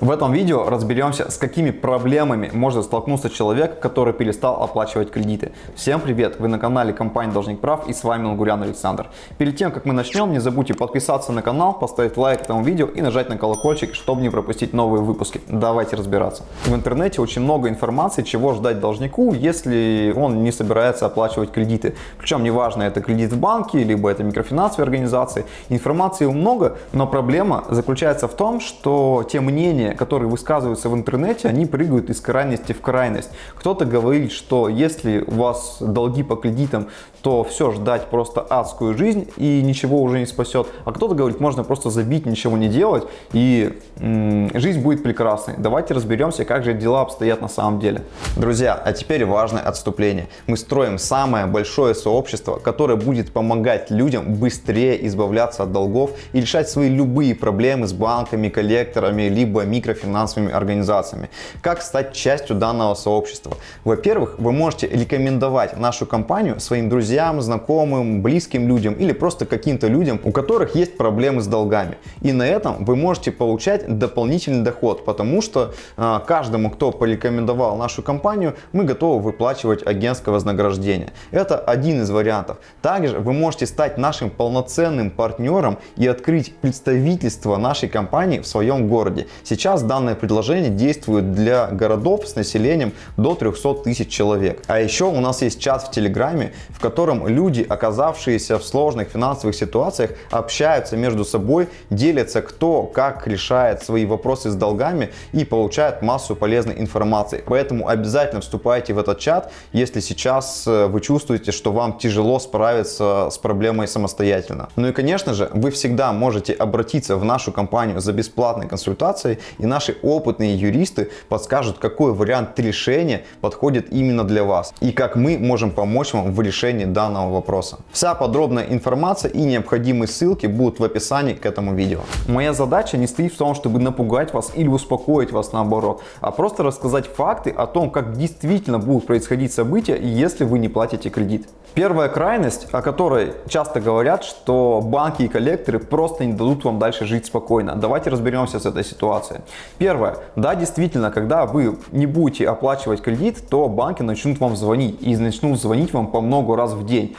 В этом видео разберемся, с какими проблемами может столкнуться человек, который перестал оплачивать кредиты. Всем привет! Вы на канале компании Должник Прав и с вами Лугурян Александр. Перед тем, как мы начнем, не забудьте подписаться на канал, поставить лайк этому видео и нажать на колокольчик, чтобы не пропустить новые выпуски. Давайте разбираться. В интернете очень много информации, чего ждать должнику, если он не собирается оплачивать кредиты. Причем неважно, это кредит в банке, либо это микрофинансовые организации. Информации много, но проблема заключается в том, что те мнения, мнения, которые высказываются в интернете, они прыгают из крайности в крайность. Кто-то говорит, что если у вас долги по кредитам, то все, ждать просто адскую жизнь и ничего уже не спасет. А кто-то говорит, можно просто забить, ничего не делать и жизнь будет прекрасной. Давайте разберемся, как же дела обстоят на самом деле. Друзья, а теперь важное отступление. Мы строим самое большое сообщество, которое будет помогать людям быстрее избавляться от долгов и решать свои любые проблемы с банками, коллекторами, либо микрофинансовыми организациями. Как стать частью данного сообщества? Во-первых, вы можете рекомендовать нашу компанию своим друзьям знакомым, близким людям или просто каким-то людям, у которых есть проблемы с долгами. И на этом вы можете получать дополнительный доход, потому что э, каждому, кто порекомендовал нашу компанию, мы готовы выплачивать агентское вознаграждение. Это один из вариантов. Также вы можете стать нашим полноценным партнером и открыть представительство нашей компании в своем городе. Сейчас данное предложение действует для городов с населением до 300 тысяч человек. А еще у нас есть чат в Телеграме, в котором котором люди, оказавшиеся в сложных финансовых ситуациях, общаются между собой, делятся кто как решает свои вопросы с долгами и получают массу полезной информации. Поэтому обязательно вступайте в этот чат, если сейчас э, вы чувствуете, что вам тяжело справиться с проблемой самостоятельно. Ну и конечно же, вы всегда можете обратиться в нашу компанию за бесплатной консультацией и наши опытные юристы подскажут, какой вариант решения подходит именно для вас и как мы можем помочь вам в решении данного вопроса. Вся подробная информация и необходимые ссылки будут в описании к этому видео. Моя задача не стоит в том, чтобы напугать вас или успокоить вас наоборот, а просто рассказать факты о том, как действительно будут происходить события, если вы не платите кредит. Первая крайность, о которой часто говорят, что банки и коллекторы просто не дадут вам дальше жить спокойно. Давайте разберемся с этой ситуацией. Первое. Да, действительно, когда вы не будете оплачивать кредит, то банки начнут вам звонить. И начнут звонить вам по много раз в день.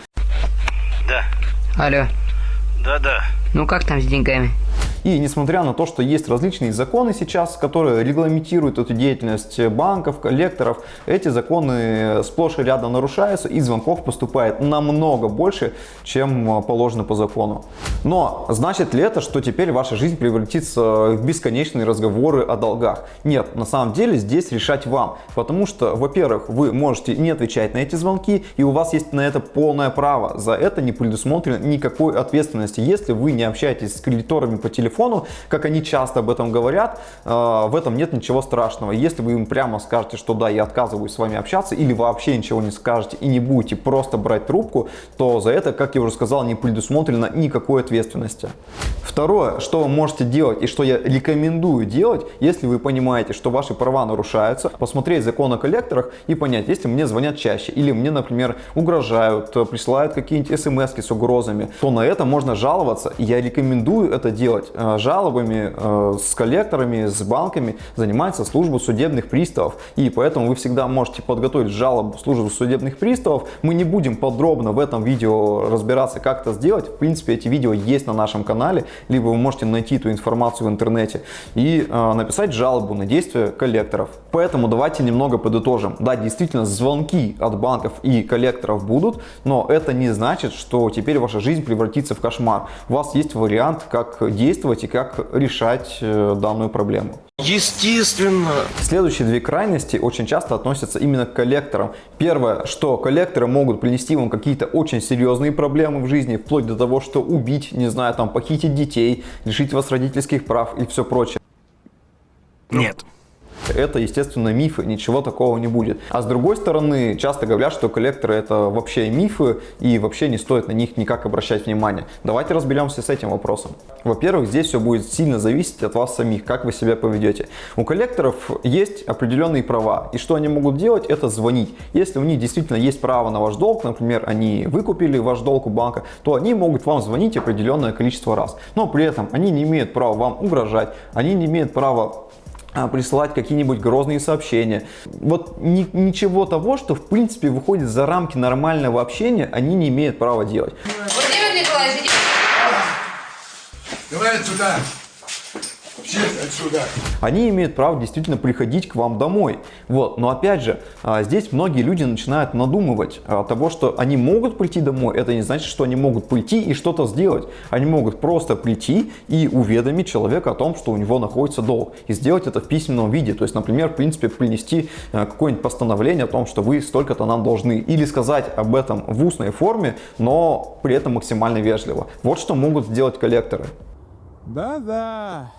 Да. Алло. Да-да. Ну как там с деньгами? И несмотря на то, что есть различные законы сейчас, которые регламентируют эту деятельность банков, коллекторов, эти законы сплошь и рядом нарушаются и звонков поступает намного больше, чем положено по закону. Но значит ли это, что теперь ваша жизнь превратится в бесконечные разговоры о долгах? Нет, на самом деле здесь решать вам. Потому что, во-первых, вы можете не отвечать на эти звонки и у вас есть на это полное право. За это не предусмотрено никакой ответственности, если вы не общаетесь с кредиторами по телефону телефону, как они часто об этом говорят, э, в этом нет ничего страшного. Если вы им прямо скажете, что да, я отказываюсь с вами общаться, или вообще ничего не скажете и не будете просто брать трубку, то за это, как я уже сказал, не предусмотрено никакой ответственности. Второе, что вы можете делать и что я рекомендую делать, если вы понимаете, что ваши права нарушаются, посмотреть закон о коллекторах и понять, если мне звонят чаще или мне, например, угрожают, присылают какие-нибудь смс с угрозами, то на это можно жаловаться. Я рекомендую это делать жалобами, э, с коллекторами, с банками занимается служба судебных приставов. И поэтому вы всегда можете подготовить жалобу службу судебных приставов. Мы не будем подробно в этом видео разбираться, как это сделать. В принципе, эти видео есть на нашем канале, либо вы можете найти эту информацию в интернете и э, написать жалобу на действия коллекторов. Поэтому давайте немного подытожим. Да, действительно, звонки от банков и коллекторов будут, но это не значит, что теперь ваша жизнь превратится в кошмар. У вас есть вариант, как действовать действовать и как решать э, данную проблему. Естественно. Следующие две крайности очень часто относятся именно к коллекторам. Первое, что коллекторы могут принести вам какие-то очень серьезные проблемы в жизни, вплоть до того, что убить, не знаю, там, похитить детей, лишить вас родительских прав и все прочее. Нет. Это, естественно, мифы, ничего такого не будет. А с другой стороны, часто говорят, что коллекторы это вообще мифы и вообще не стоит на них никак обращать внимание. Давайте разберемся с этим вопросом. Во-первых, здесь все будет сильно зависеть от вас самих, как вы себя поведете. У коллекторов есть определенные права, и что они могут делать, это звонить. Если у них действительно есть право на ваш долг, например, они выкупили ваш долг у банка, то они могут вам звонить определенное количество раз. Но при этом они не имеют права вам угрожать, они не имеют права присылать какие-нибудь грозные сообщения. Вот ни, ничего того, что в принципе выходит за рамки нормального общения, они не имеют права делать. Владимир Николаевич, идите. Давай отсюда. Отсюда. Они имеют право действительно приходить к вам домой. Вот. Но опять же, а, здесь многие люди начинают надумывать а, того, что они могут прийти домой. Это не значит, что они могут прийти и что-то сделать. Они могут просто прийти и уведомить человека о том, что у него находится долг. И сделать это в письменном виде. То есть, например, в принципе, принести а, какое-нибудь постановление о том, что вы столько-то нам должны. Или сказать об этом в устной форме, но при этом максимально вежливо. Вот что могут сделать коллекторы. Да-да.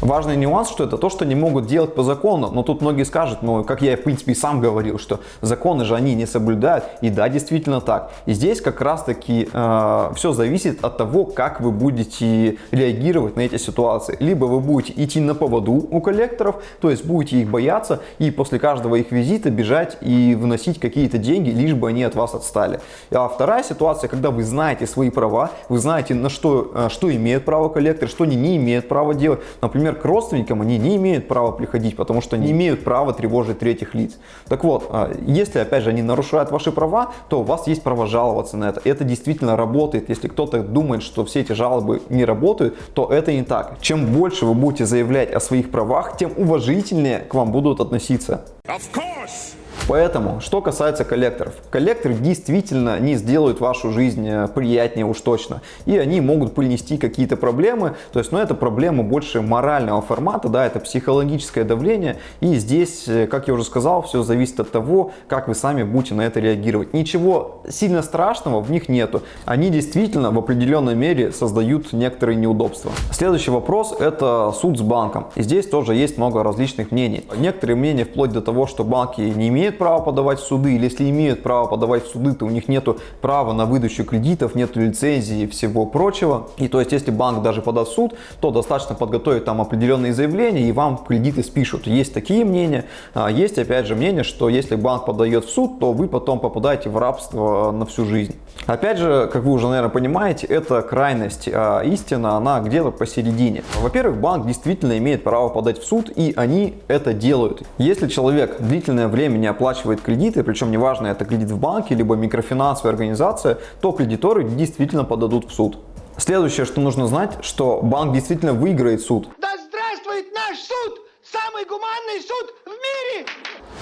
Важный нюанс, что это то, что не могут делать по закону. Но тут многие скажут, ну, как я, в принципе, и сам говорил, что законы же они не соблюдают. И да, действительно так. И здесь как раз-таки э, все зависит от того, как вы будете реагировать на эти ситуации. Либо вы будете идти на поводу у коллекторов, то есть будете их бояться и после каждого их визита бежать и выносить какие-то деньги, лишь бы они от вас отстали. А вторая ситуация, когда вы знаете свои права, вы знаете, на что, э, что имеет право коллектор, что они не имеют права делать. Например, к родственникам они не имеют права приходить, потому что не имеют права тревожить третьих лиц. Так вот, а, если, опять же, они нарушают ваши права, то у вас есть право жаловаться на это. Это действительно работает. Если кто-то думает, что все эти жалобы не работают, то это не так. Чем больше вы будете заявлять о своих правах, тем уважительнее к вам будут относиться. Of course. Поэтому, что касается коллекторов. Коллекторы действительно не сделают вашу жизнь э, приятнее уж точно. И они могут принести какие-то проблемы. То есть, ну, это проблема больше морального формата, да, это психологическое давление. И здесь, э, как я уже сказал, все зависит от того, как вы сами будете на это реагировать. Ничего сильно страшного в них нету. Они действительно в определенной мере создают некоторые неудобства. Следующий вопрос это суд с банком. И здесь тоже есть много различных мнений. Некоторые мнения вплоть до того, что банки не имеют имеют право подавать в суды, или если имеют право подавать в суды, то у них нет права на выдачу кредитов, нет лицензии и всего прочего. И то есть, если банк даже подаст в суд, то достаточно подготовить там определенные заявления и вам кредиты спишут. Есть такие мнения. А есть опять же мнение, что если банк подает в суд, то вы потом попадаете в рабство на всю жизнь. Опять же, как вы уже, наверное, понимаете, это крайность. А истина, она где-то посередине. Во-первых, банк действительно имеет право подать в суд, и они это делают. Если человек длительное время не оплачивает кредиты, причем неважно, это кредит в банке, либо микрофинансовая организация, то кредиторы действительно подадут в суд. Следующее, что нужно знать, что банк действительно выиграет суд. Да здравствует наш суд! Самый гуманный суд в мире!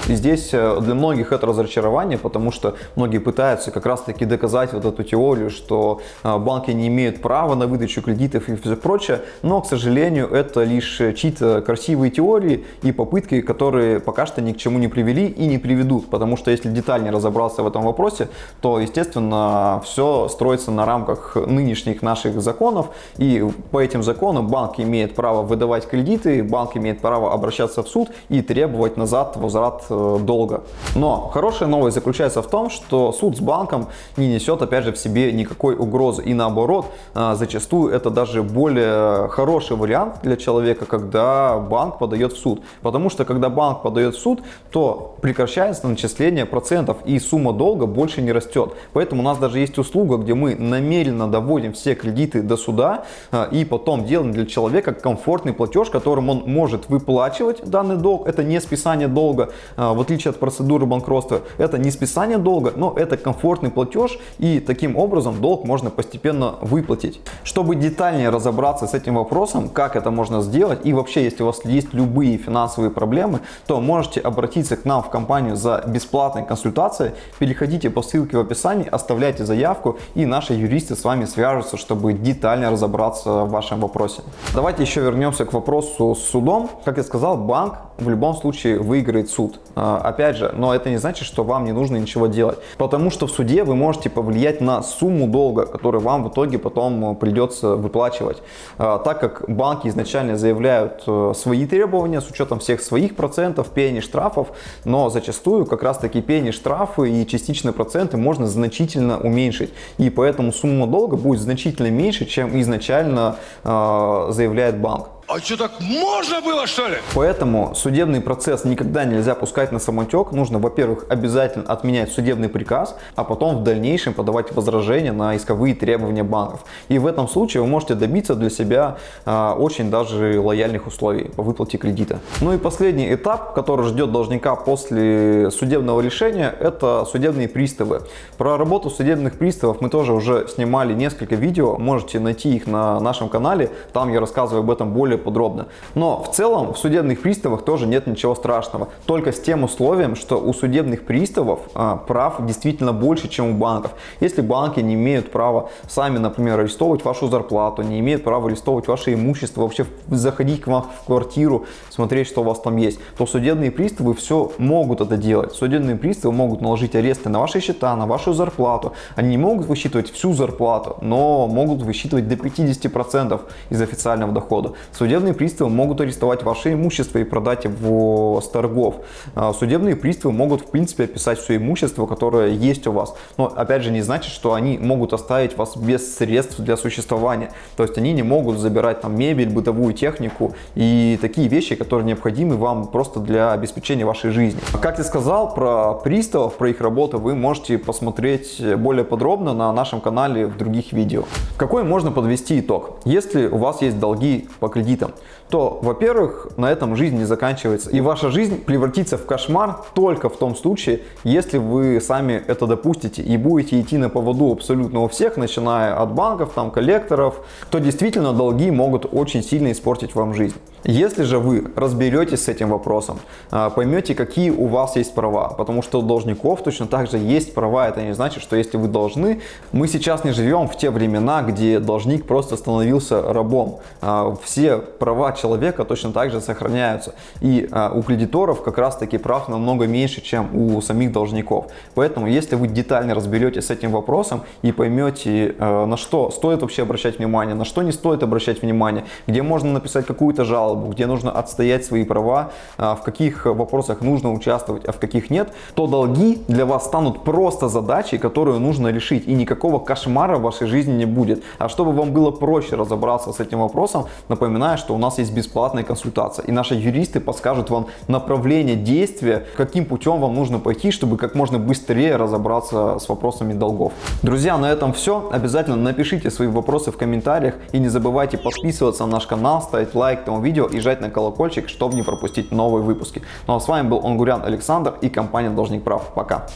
И здесь э, для многих это разочарование, потому что многие пытаются как раз таки доказать вот эту теорию, что э, банки не имеют права на выдачу кредитов и все прочее, но, к сожалению, это лишь чьи-то красивые теории и попытки, которые пока что ни к чему не привели и не приведут, потому что если детальнее разобраться в этом вопросе, то, естественно, все строится на рамках нынешних наших законов, и по этим законам банк имеет право выдавать кредиты, банк имеет право обращаться в суд и требовать назад возврат Э, долго. Но хорошая новость заключается в том, что суд с банком не несет опять же в себе никакой угрозы. И наоборот, э, зачастую это даже более хороший вариант для человека, когда банк подает в суд. Потому что когда банк подает в суд, то прекращается начисление процентов и сумма долга больше не растет. Поэтому у нас даже есть услуга, где мы намеренно доводим все кредиты до суда э, и потом делаем для человека комфортный платеж, которым он может выплачивать данный долг. Это не списание долга, в отличие от процедуры банкротства, это не списание долга, но это комфортный платеж и таким образом долг можно постепенно выплатить. Чтобы детальнее разобраться с этим вопросом, как это можно сделать и вообще, если у вас есть любые финансовые проблемы, то можете обратиться к нам в компанию за бесплатной консультацией. Переходите по ссылке в описании, оставляйте заявку и наши юристы с вами свяжутся, чтобы детально разобраться в вашем вопросе. Давайте еще вернемся к вопросу с судом. Как я сказал, банк в любом случае выиграет суд. А, опять же, но это не значит, что вам не нужно ничего делать. Потому что в суде вы можете повлиять на сумму долга, который вам в итоге потом придется выплачивать. А, так как банки изначально заявляют э, свои требования с учетом всех своих процентов, пени, штрафов, но зачастую как раз таки пени, штрафы и частичные проценты можно значительно уменьшить. И поэтому сумма долга будет значительно меньше, чем изначально э, заявляет банк. А что, так можно было, что ли? Поэтому судебный процесс никогда нельзя пускать на самотек. Нужно, во-первых, обязательно отменять судебный приказ, а потом в дальнейшем подавать возражения на исковые требования банков. И в этом случае вы можете добиться для себя а, очень даже лояльных условий по выплате кредита. Ну и последний этап, который ждет должника после судебного решения, это судебные приставы. Про работу судебных приставов мы тоже уже снимали несколько видео, можете найти их на нашем канале, там я рассказываю об этом более подробно. Но в целом в судебных приставах тоже нет ничего страшного, только с тем условием, что у судебных приставов а, прав действительно больше, чем у банков. Если банки не имеют права сами, например, арестовывать вашу зарплату, не имеют права арестовывать ваше имущество, вообще заходить к вам в квартиру, смотреть, что у вас там есть, то судебные приставы все могут это делать. Судебные приставы могут наложить аресты на ваши счета, на вашу зарплату. Они не могут высчитывать всю зарплату, но могут высчитывать до 50% из официального дохода. Судебные приставы могут арестовать ваше имущество и продать его с торгов. А, Судебные приставы могут в принципе описать все имущество, которое есть у вас. Но опять же не значит, что они могут оставить вас без средств для существования. То есть они не могут забирать там мебель, бытовую технику и такие вещи, которые необходимы вам просто для обеспечения вашей жизни. Как я сказал про приставов, про их работу вы можете посмотреть более подробно на нашем канале в других видео. Какой можно подвести итог? Если у вас есть долги по кредитам, то, во-первых, на этом жизнь не заканчивается. И ваша жизнь превратится в кошмар только в том случае, если вы сами это допустите и будете идти на поводу абсолютно у всех, начиная от банков, там, коллекторов, то действительно долги могут очень сильно испортить вам жизнь. Если же вы разберетесь с этим вопросом, а, поймете, какие у вас есть права, потому что у должников точно так же есть права, это не значит, что если вы должны, мы сейчас не живем в те времена, где должник просто становился рабом. А, Все права человека точно так же сохраняются, и а, у кредиторов как раз таки прав намного меньше, чем у самих должников. Поэтому, если вы детально разберетесь с этим вопросом и поймете, на что стоит вообще обращать внимание, на что не стоит обращать внимание, где можно написать какую-то жалобу, жалобу, где нужно отстоять свои права, а, в каких вопросах нужно участвовать, а в каких нет, то долги для вас станут просто задачей, которую нужно решить. И никакого кошмара в вашей жизни не будет. А чтобы вам было проще разобраться с этим вопросом, напоминаю, что у нас есть бесплатная консультация. И наши юристы подскажут вам направление действия, каким путем вам нужно пойти, чтобы как можно быстрее разобраться с вопросами долгов. Друзья, на этом все. Обязательно напишите свои вопросы в комментариях и не забывайте подписываться на наш канал, ставить лайк этому видео видео и жать на колокольчик, чтобы не пропустить новые выпуски. Ну а с вами был Онгурян Александр и компания Должник Прав. Пока!